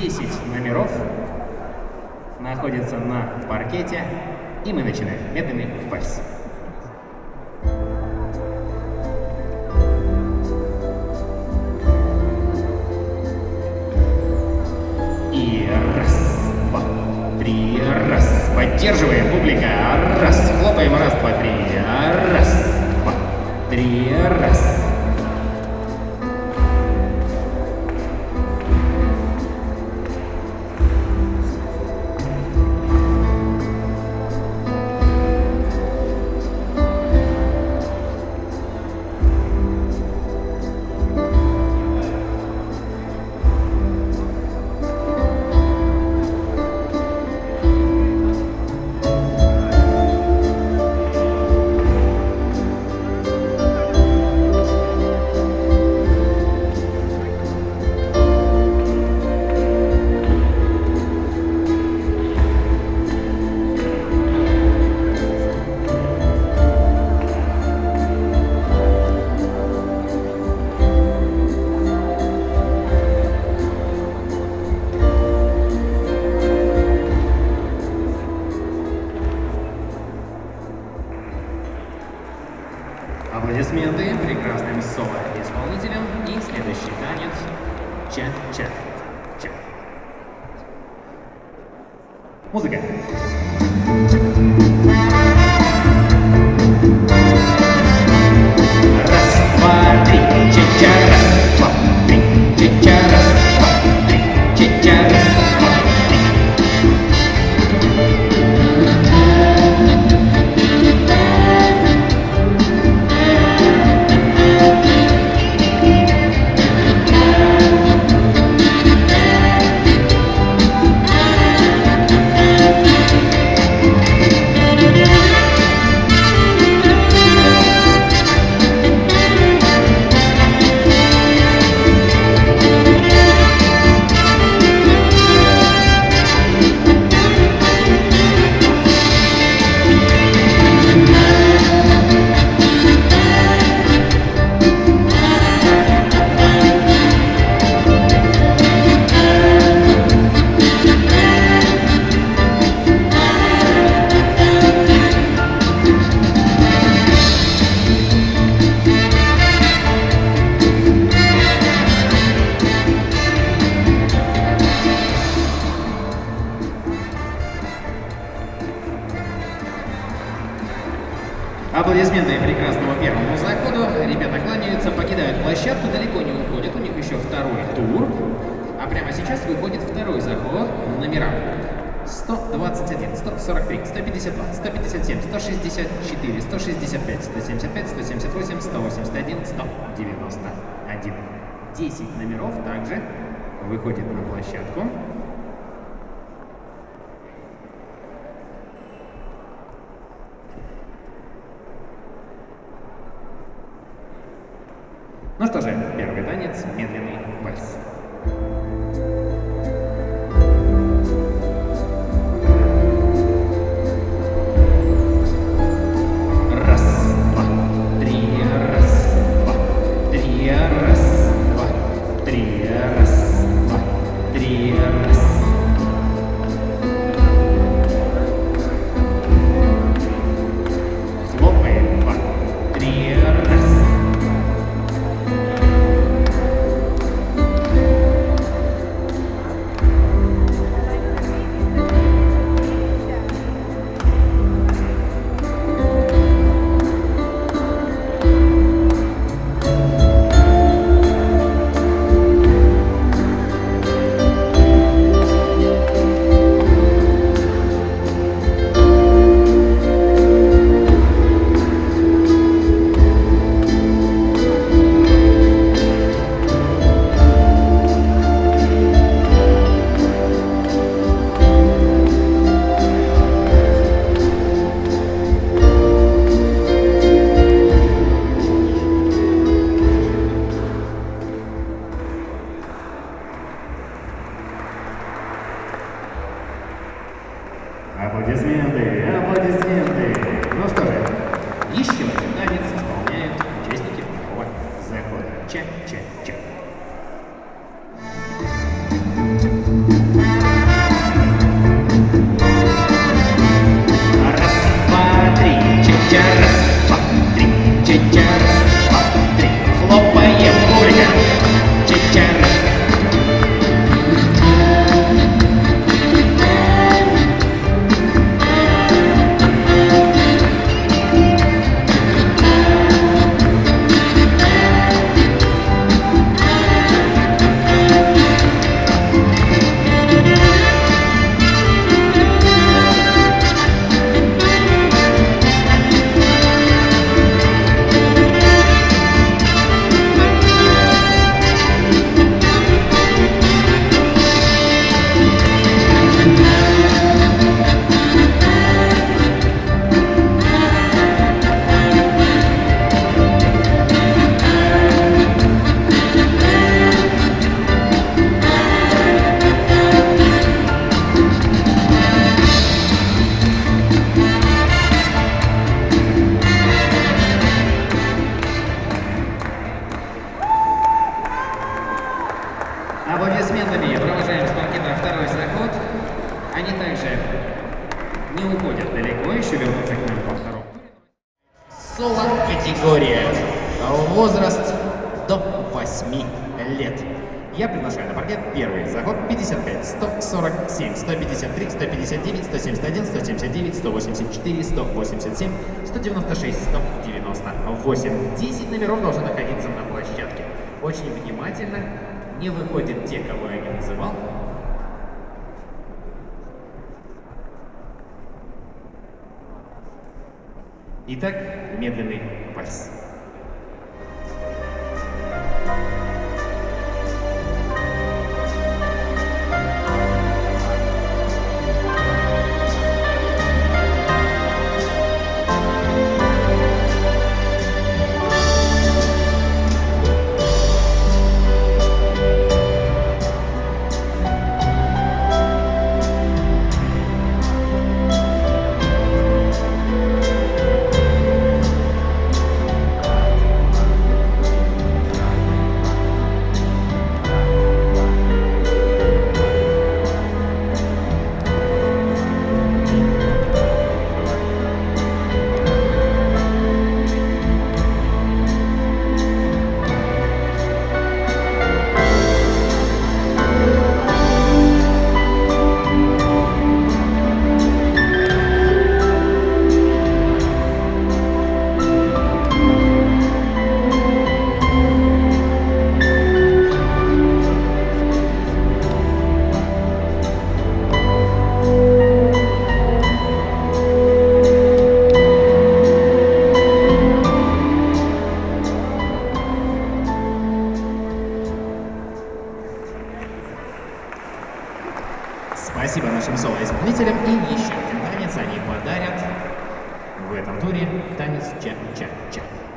10 номеров находятся на паркете, и мы начинаем медленный вальс. И раз, два, три, раз. Поддерживаем, публика. Раз. Хлопаем. Раз, два, три. Раз, два, три, раз. Аплодисменты прекрасному первому заходу. Ребята кланяются, покидают площадку, далеко не уходят. У них еще второй тур. А прямо сейчас выходит второй заход. Номера 121, 143, 152, 157, 164, 165, 175, 178, 181, 191. 10 номеров также выходит на площадку. Аплодисменты, аплодисменты. Ну что же, еще Соло-категория. Возраст до 8 лет. Я приглашаю на паркет первый заход 55, 147, 153, 159, 171, 179, 184, 187, 196, 198. 10 номеров должны находиться на площадке. Очень внимательно, не выходят те, кого я не называл. Итак, медленный вальс. Туре. Танец ча-ча-ча. Аплодисменты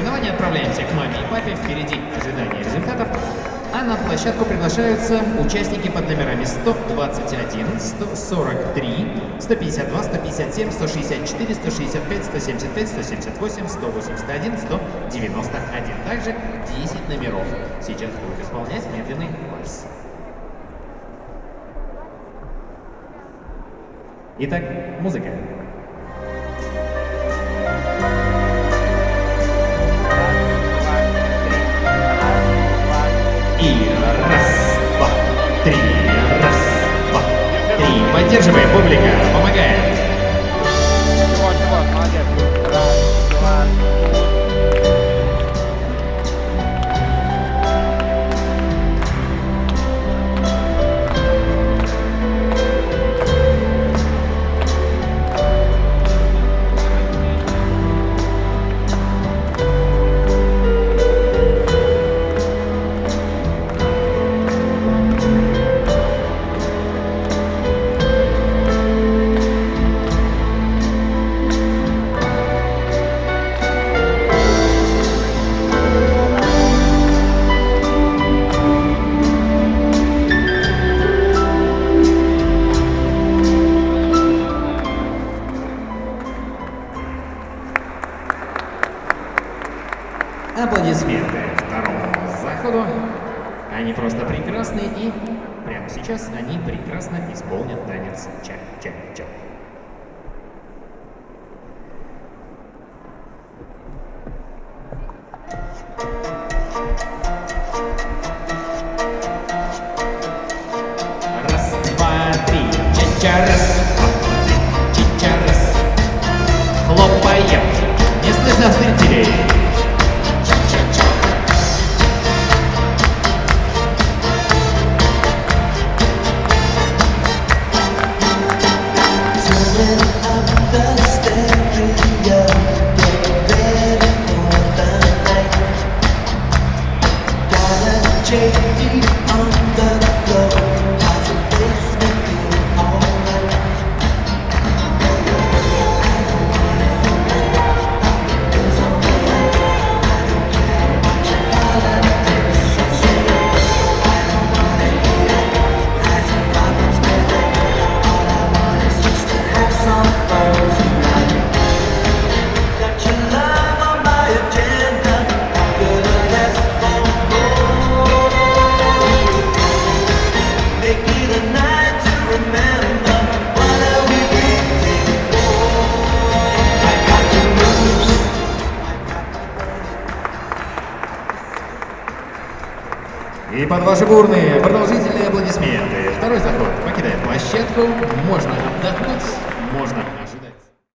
соревнования. Отправляемся к маме и папе. Впереди ожидание результатов. А на площадку приглашаются участники под номерами 121, 143, 152, 157, 164, 165, 175, 178, 181, 191. Также 10 номеров. Сейчас будут исполнять медленный вальс. Итак, музыка. Три. Поддерживаем, публика, помогаем. Прямо сейчас они прекрасно исполнят танец ча-ча-ча. Раз, два, три, ча-ча, раз. И под ваши